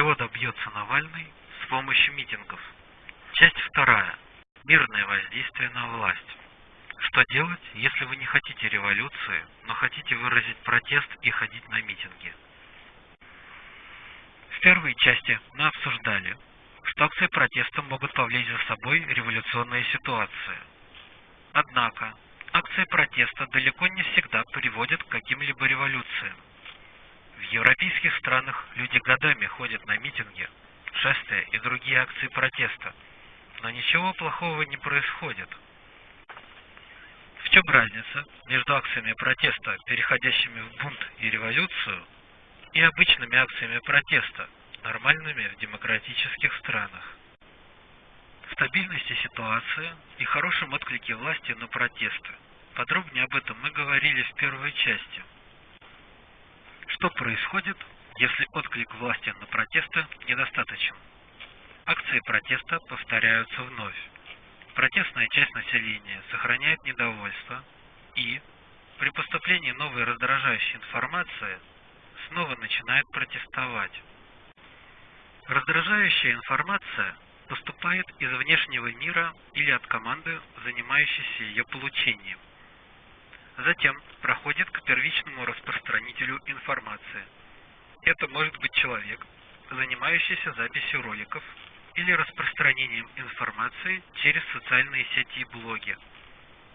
Чего добьется Навальный с помощью митингов? Часть вторая. Мирное воздействие на власть. Что делать, если вы не хотите революции, но хотите выразить протест и ходить на митинги? В первой части мы обсуждали, что акции протеста могут повлечь за собой революционные ситуации. Однако, акции протеста далеко не всегда приводят к каким-либо революциям. В европейских странах люди годами ходят на митинги, шествия и другие акции протеста, но ничего плохого не происходит. В чем разница между акциями протеста, переходящими в бунт и революцию, и обычными акциями протеста, нормальными в демократических странах? В стабильности ситуации и хорошем отклике власти на протесты. Подробнее об этом мы говорили в первой части. Что происходит, если отклик власти на протесты недостаточен? Акции протеста повторяются вновь. Протестная часть населения сохраняет недовольство и, при поступлении новой раздражающей информации, снова начинает протестовать. Раздражающая информация поступает из внешнего мира или от команды, занимающейся ее получением. Затем проходит к первичному распространителю информации. Это может быть человек, занимающийся записью роликов или распространением информации через социальные сети и блоги.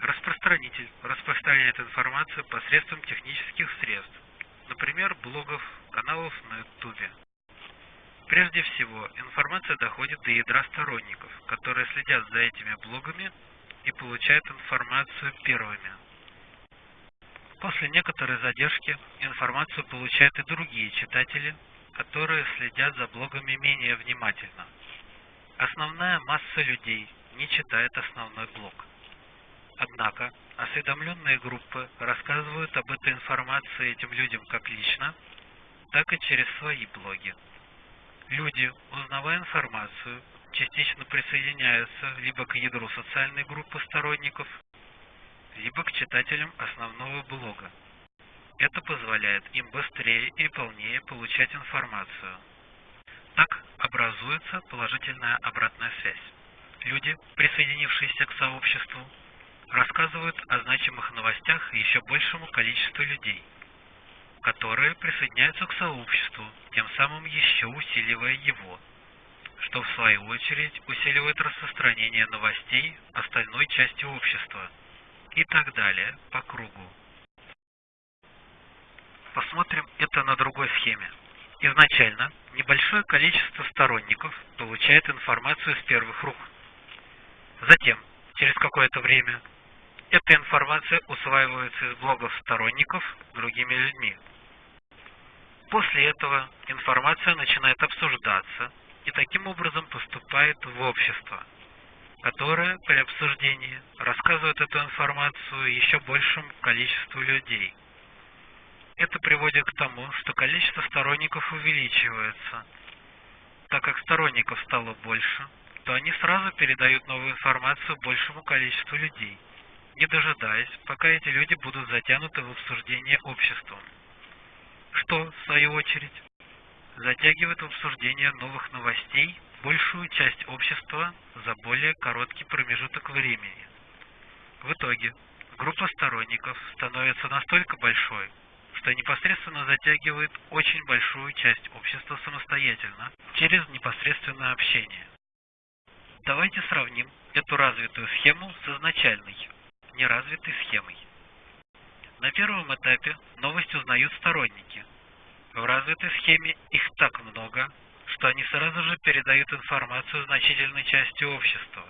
Распространитель распространяет информацию посредством технических средств, например, блогов, каналов на YouTube. Прежде всего, информация доходит до ядра сторонников, которые следят за этими блогами и получают информацию первыми. После некоторой задержки информацию получают и другие читатели, которые следят за блогами менее внимательно. Основная масса людей не читает основной блог. Однако, осведомленные группы рассказывают об этой информации этим людям как лично, так и через свои блоги. Люди, узнавая информацию, частично присоединяются либо к ядру социальной группы сторонников, либо к читателям основного блога. Это позволяет им быстрее и полнее получать информацию. Так образуется положительная обратная связь. Люди, присоединившиеся к сообществу, рассказывают о значимых новостях еще большему количеству людей, которые присоединяются к сообществу, тем самым еще усиливая его, что в свою очередь усиливает распространение новостей остальной части общества и так далее по кругу. Посмотрим это на другой схеме. Изначально небольшое количество сторонников получает информацию с первых рук. Затем, через какое-то время, эта информация усваивается из блогов сторонников другими людьми. После этого информация начинает обсуждаться и таким образом поступает в общество, которое при обсуждении рассказывает эту информацию еще большему количеству людей – это приводит к тому, что количество сторонников увеличивается. Так как сторонников стало больше, то они сразу передают новую информацию большему количеству людей, не дожидаясь, пока эти люди будут затянуты в обсуждение обществом. Что, в свою очередь, затягивает в обсуждение новых новостей большую часть общества за более короткий промежуток времени. В итоге, группа сторонников становится настолько большой, что непосредственно затягивает очень большую часть общества самостоятельно, через непосредственное общение. Давайте сравним эту развитую схему с изначальной, неразвитой схемой. На первом этапе новость узнают сторонники. В развитой схеме их так много, что они сразу же передают информацию значительной части общества.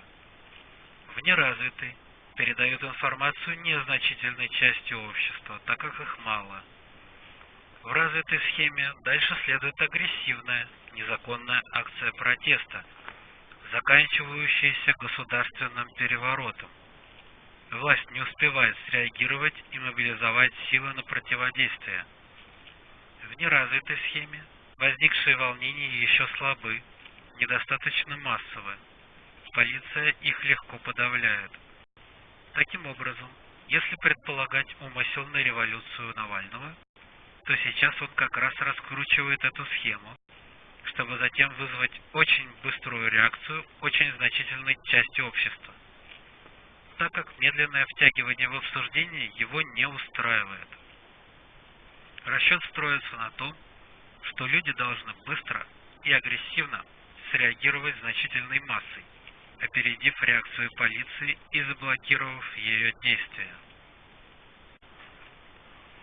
В неразвитой передают информацию незначительной части общества, так как их мало – в развитой схеме дальше следует агрессивная, незаконная акция протеста, заканчивающаяся государственным переворотом. Власть не успевает среагировать и мобилизовать силы на противодействие. В неразвитой схеме возникшие волнения еще слабы, недостаточно массовы. Полиция их легко подавляет. Таким образом, если предполагать умысел на революцию Навального, то сейчас он как раз раскручивает эту схему, чтобы затем вызвать очень быструю реакцию очень значительной части общества, так как медленное втягивание в обсуждение его не устраивает. Расчет строится на том, что люди должны быстро и агрессивно среагировать значительной массой, опередив реакцию полиции и заблокировав ее действия.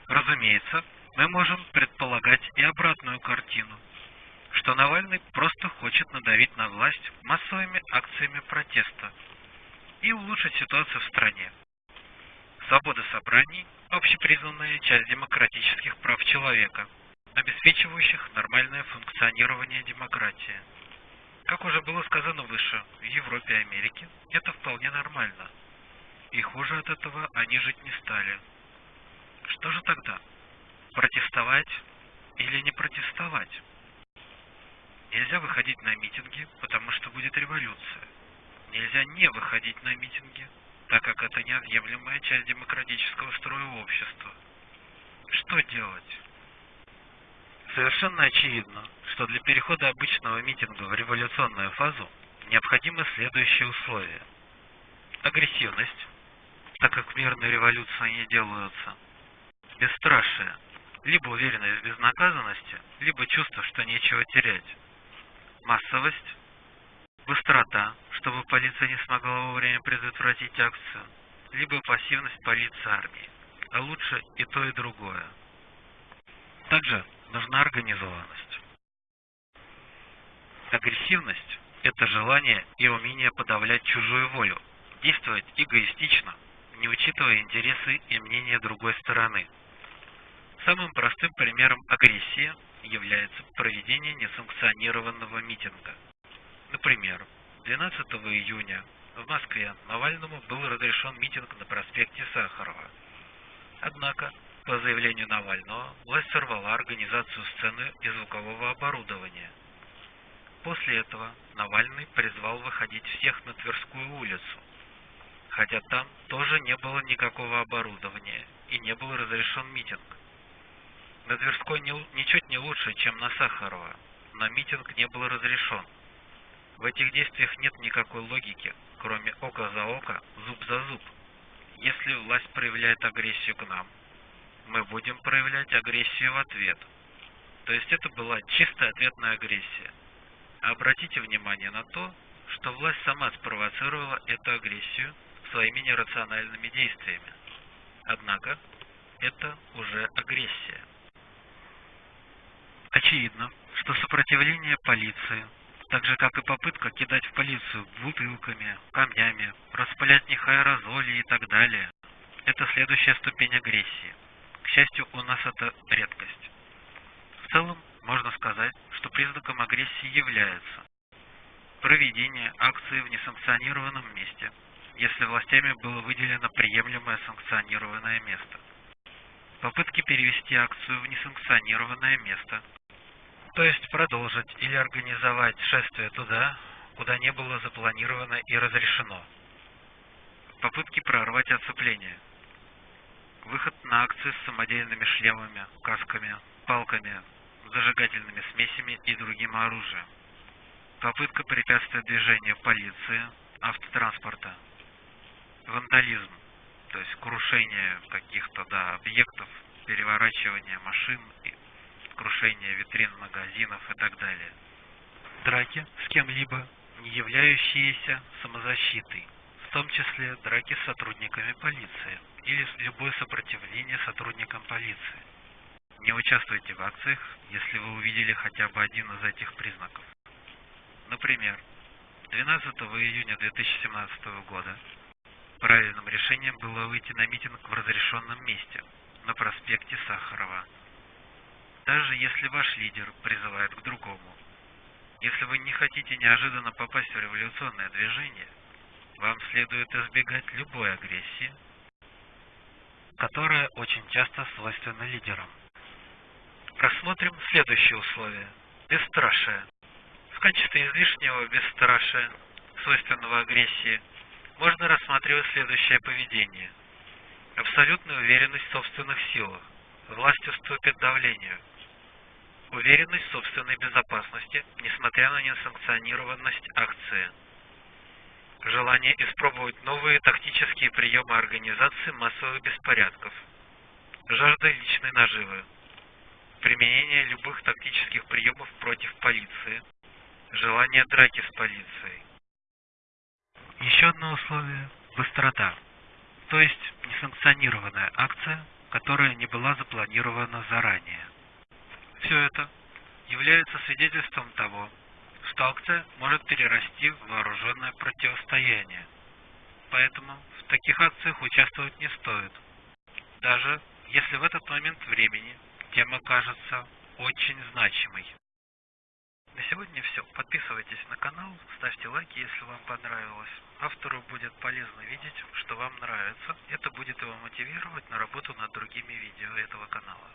Разумеется, мы можем предполагать и обратную картину, что Навальный просто хочет надавить на власть массовыми акциями протеста и улучшить ситуацию в стране. Свобода собраний – общепризнанная часть демократических прав человека, обеспечивающих нормальное функционирование демократии. Как уже было сказано выше, в Европе и Америке это вполне нормально. И хуже от этого они жить не стали. Что же тогда? Протестовать или не протестовать? Нельзя выходить на митинги, потому что будет революция. Нельзя не выходить на митинги, так как это неотъемлемая часть демократического строя общества. Что делать? Совершенно очевидно, что для перехода обычного митинга в революционную фазу необходимы следующие условия. Агрессивность, так как мирные революции не делаются. Бесстрашие, либо уверенность в безнаказанности, либо чувство, что нечего терять. Массовость, быстрота, чтобы полиция не смогла вовремя предотвратить акцию, либо пассивность полиции армии, а лучше и то, и другое. Также нужна организованность. Агрессивность – это желание и умение подавлять чужую волю, действовать эгоистично, не учитывая интересы и мнения другой стороны. Самым простым примером агрессии является проведение несанкционированного митинга. Например, 12 июня в Москве Навальному был разрешен митинг на проспекте Сахарова. Однако по заявлению Навального, власть сорвала организацию сцены и звукового оборудования. После этого Навальный призвал выходить всех на Тверскую улицу, хотя там тоже не было никакого оборудования и не был разрешен митинг. На Тверской не, ничуть не лучше, чем на Сахарова, но митинг не был разрешен. В этих действиях нет никакой логики, кроме око за око, зуб за зуб. Если власть проявляет агрессию к нам, мы будем проявлять агрессию в ответ. То есть это была чистая ответная агрессия. Обратите внимание на то, что власть сама спровоцировала эту агрессию своими нерациональными действиями. Однако, это уже агрессия. Очевидно, что сопротивление полиции, так же как и попытка кидать в полицию бутылками, камнями, распылять них аэрозоли и так далее, это следующая ступень агрессии счастью, у нас это редкость. В целом, можно сказать, что признаком агрессии является проведение акции в несанкционированном месте, если властями было выделено приемлемое санкционированное место. Попытки перевести акцию в несанкционированное место, то есть продолжить или организовать шествие туда, куда не было запланировано и разрешено. Попытки прорвать оцепление – Выход на акции с самодельными шлемами, касками, палками, зажигательными смесями и другим оружием. Попытка препятствия движению полиции, автотранспорта. Вандализм, то есть крушение каких-то да, объектов, переворачивание машин, крушение витрин магазинов и так далее. Драки с кем-либо, не являющиеся самозащитой, в том числе драки с сотрудниками полиции или любое сопротивление сотрудникам полиции. Не участвуйте в акциях, если вы увидели хотя бы один из этих признаков. Например, 12 июня 2017 года правильным решением было выйти на митинг в разрешенном месте, на проспекте Сахарова. Даже если ваш лидер призывает к другому, если вы не хотите неожиданно попасть в революционное движение, вам следует избегать любой агрессии, которая очень часто свойственна лидерам. Рассмотрим следующее условие – бесстрашие. В качестве излишнего бесстрашия, свойственного агрессии, можно рассматривать следующее поведение. Абсолютная уверенность в собственных силах. Власть уступит давлению. Уверенность в собственной безопасности, несмотря на несанкционированность акции. Желание испробовать новые тактические приемы организации массовых беспорядков. Жажда личной наживы. Применение любых тактических приемов против полиции. Желание драки с полицией. Еще одно условие – быстрота, то есть несанкционированная акция, которая не была запланирована заранее. Все это является свидетельством того, акция может перерасти в вооруженное противостояние. Поэтому в таких акциях участвовать не стоит, даже если в этот момент времени тема кажется очень значимой. На сегодня все. Подписывайтесь на канал, ставьте лайки, если вам понравилось. Автору будет полезно видеть, что вам нравится. Это будет его мотивировать на работу над другими видео этого канала.